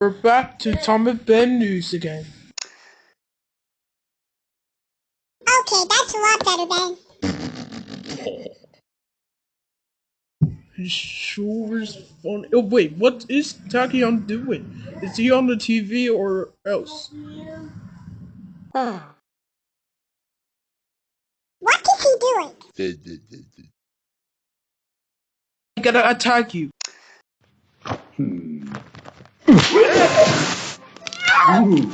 We're back to Tom and Ben news again. Okay, that's a lot better, Ben. He sure is funny. Oh wait, what is Tachyon doing? Is he on the TV or else? What is he doing? I gotta attack you. Hmm. Ooh.